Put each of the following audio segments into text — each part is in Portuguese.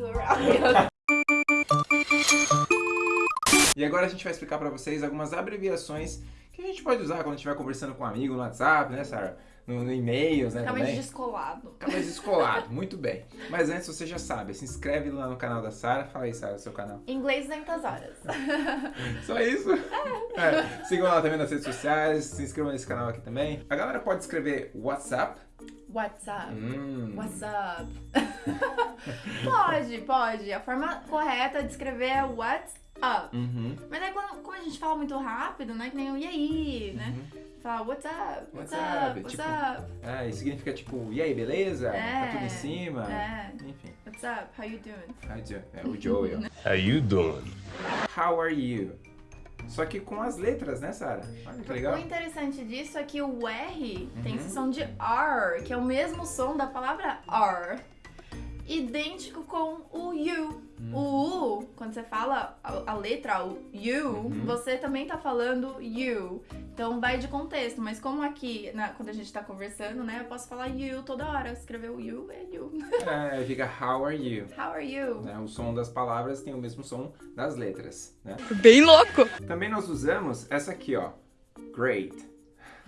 you around. E agora a gente vai explicar pra vocês algumas abreviações que a gente pode usar quando estiver conversando com um amigo no WhatsApp, né, Sarah? No, no e-mails, né, também. descolado. Mais descolado, muito bem. Mas antes, você já sabe, se inscreve lá no canal da Sarah. Fala aí, Sarah, seu canal. Inglês 200 horas. Só isso? É. Sigam lá também nas redes sociais, se inscrevam nesse canal aqui também. A galera pode escrever WhatsApp. What's up? Hum. What's up? pode, pode. A forma correta de escrever é what's up. Uhum. Mas aí quando, como a gente fala muito rápido, né? Que nem o e aí, né? Fala what's up? What's, What's up? up? What's Tipo, up? É, e significa tipo, e aí, beleza? É, Tá tudo em cima? é. Enfim. What's up? How you doing? Hi, Joe. É o Joey, ó. How you doing? How are you? Só que com as letras, né? Olha que legal. O interessante disso é que o R tem Uhum. esse som de R, que é o mesmo som da palavra R, idêntico com o U. Hum. O U, quando você fala a, a letra o U, Uhum. você também tá falando U. Então vai de contexto, mas como aqui, na- quando a gente tá conversando, né, eu posso falar U toda hora. Escrever o U é U. É, fica how are you? How are you? né? O som das palavras tem o mesmo som das letras, né? Bem louco! Também nós usamos essa aqui, ó. Great.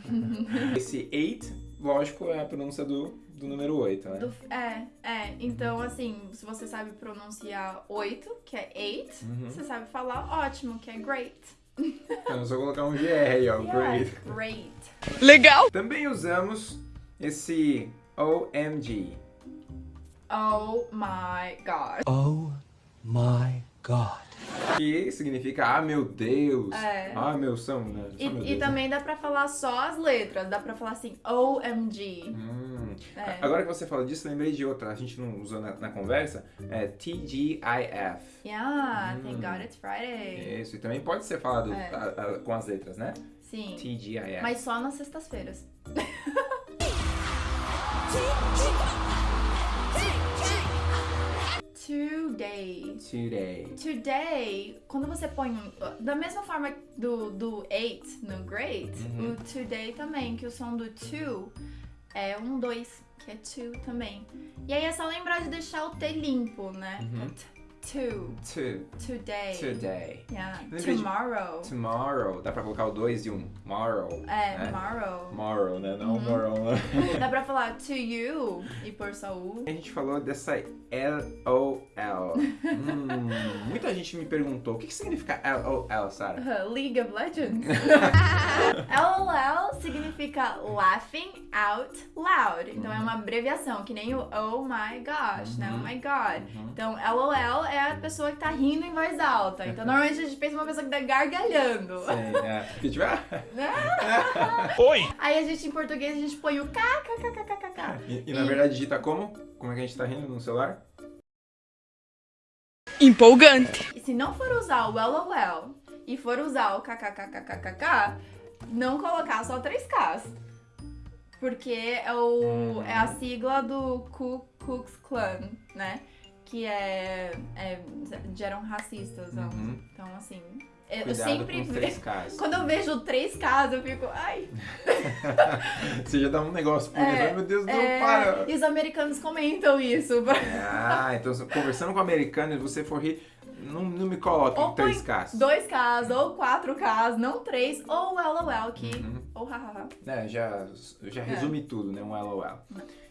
Esse eight, lógico, é a pronúncia do, do número 8, né? Do- é, é. Então, assim, se você sabe pronunciar 8, que é 8, Uhum. você sabe falar ótimo, que é great. Então é só colocar um GR aí, ó. Yeah, Great. Great. Legal! Também usamos esse OMG. Oh my god. Oh my god. Que significa, ah, meu Deus. É. Ah, meu são, né? Só E, meu e né? também dá pra falar só as letras, dá pra falar assim, OMG. Hum. É. Agora que você fala disso, lembrei de outra. A gente não usou na, na conversa. É TGIF. Yeah, Hum. thank God it's Friday. Isso. E também pode ser falado É. a- a- com as letras, né? Sim. TGIF. Mas só nas sextas-feiras. Today. Today. Today, quando você põe. Da mesma forma do, do 8 no great, Uhum. o today também, que o som do to é um 2, que é to também. E aí é só lembrar de deixar o T limpo, né? Uhum. To. To. Today. Today. Yeah. Lembrei de- Tomorrow. Tomorrow. Dá pra colocar o 2 e um. Morrow. É, né? tomorrow. Tomorrow, né? Não Uhum. morrow, né? Dá pra falar to you e por só u. A gente falou dessa LOL. hum, muita gente me perguntou o que, que significa LOL, Sarah? League of Legends. LOL significa laughing out loud. Então é uma abreviação, que nem o oh my gosh, né? Oh my god. Uhum. Então, LOL é a pessoa que tá rindo em voz alta. Então, normalmente a gente pensa em uma pessoa que tá gargalhando. Sim, é. Que tiver. Oi! Aí a gente, em português, a gente põe o kkkkkk. E, e na verdade digita como? Como é que a gente tá rindo no celular? Empolgante! E se não for usar o LOL e for usar o kkkkkk, não colocar só 3Ks. Porque é, o, é a sigla do Ku Klux Klan, né? Que é, é geram racistas. Uhum. Então, assim, eu sempre com os ve- três casos. Quando eu vejo 3Ks, eu fico, ai. Você já dá um negócio por isso. É, Ai, meu Deus, não É, para. e os americanos comentam isso. Ah, então conversando com americano e você for rir, não, não me coloque Ou põe 3Ks. 2Ks ou 4Ks, não 3, ou LOL, que. Uhum. Ou hahaha. É, já, já resume tudo, né? Um LOL.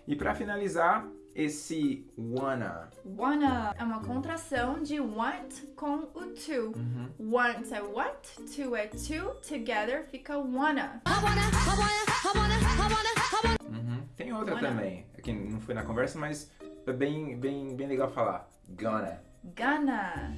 E pra finalizar, esse wanna. Wanna é uma contração de want com o to. Uhum. Want é want, to é to, together fica wanna. Uhum. Tem outra Wanna. também, que não foi na conversa, mas é bem, bem, bem legal falar. Gonna. Gonna,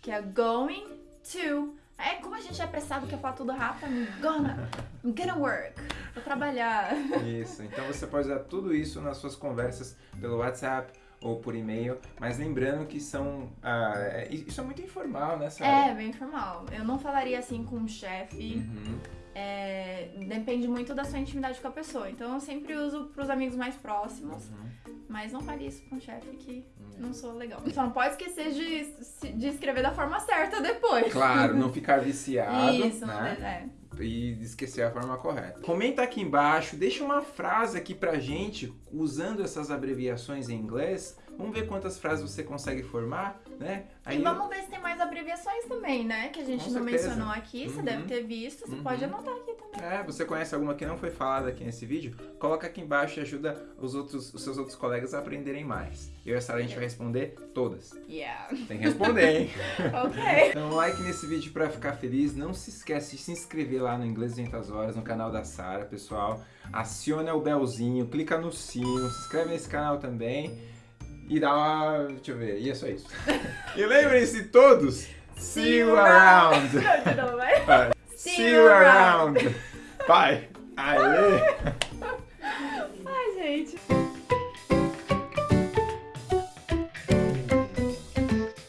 que é going to. É como a gente é apressado, quer falar tudo rápido, I'm gonna, I'm gonna work, vou trabalhar. Isso, então você pode usar tudo isso nas suas conversas pelo WhatsApp ou por e-mail, mas lembrando que são. ah, é- isso é muito informal, né, Sarah? É, bem formal. Eu não falaria assim com um chefe. Uhum. É, depende muito da sua intimidade com a pessoa. Então eu sempre uso pros amigos mais próximos. Uhum. Mas não fale isso com o chefe que não sou legal. Só não pode esquecer de, de escrever da forma certa depois. Claro, não ficar viciado, Isso, né? é. E esquecer a forma correta. Comenta aqui embaixo, deixa uma frase aqui pra gente, usando essas abreviações em inglês, Vamos ver quantas frases você consegue formar, né? E vamos ver se tem mais abreviações também, né? Que a gente Com não certeza. mencionou aqui. Você Uhum. deve ter visto. Você Uhum. pode anotar aqui também. É, você conhece alguma que não foi falada aqui nesse vídeo? Coloca aqui embaixo e ajuda os, outros, os seus outros colegas a aprenderem mais. Eu e a Sara, a gente vai responder todas. Yeah. Tem que responder, hein? ok. Então, like nesse vídeo pra ficar feliz. Não se esquece de se inscrever lá no Inglês 200 Horas, no canal da Sara, pessoal. Aciona o belzinho, clica no sino, se inscreve nesse canal também. E dá uma... deixa eu ver, e é só isso. e lembrem-se todos, see you around. Não, de novo, vai. See you around. Bye. Aê.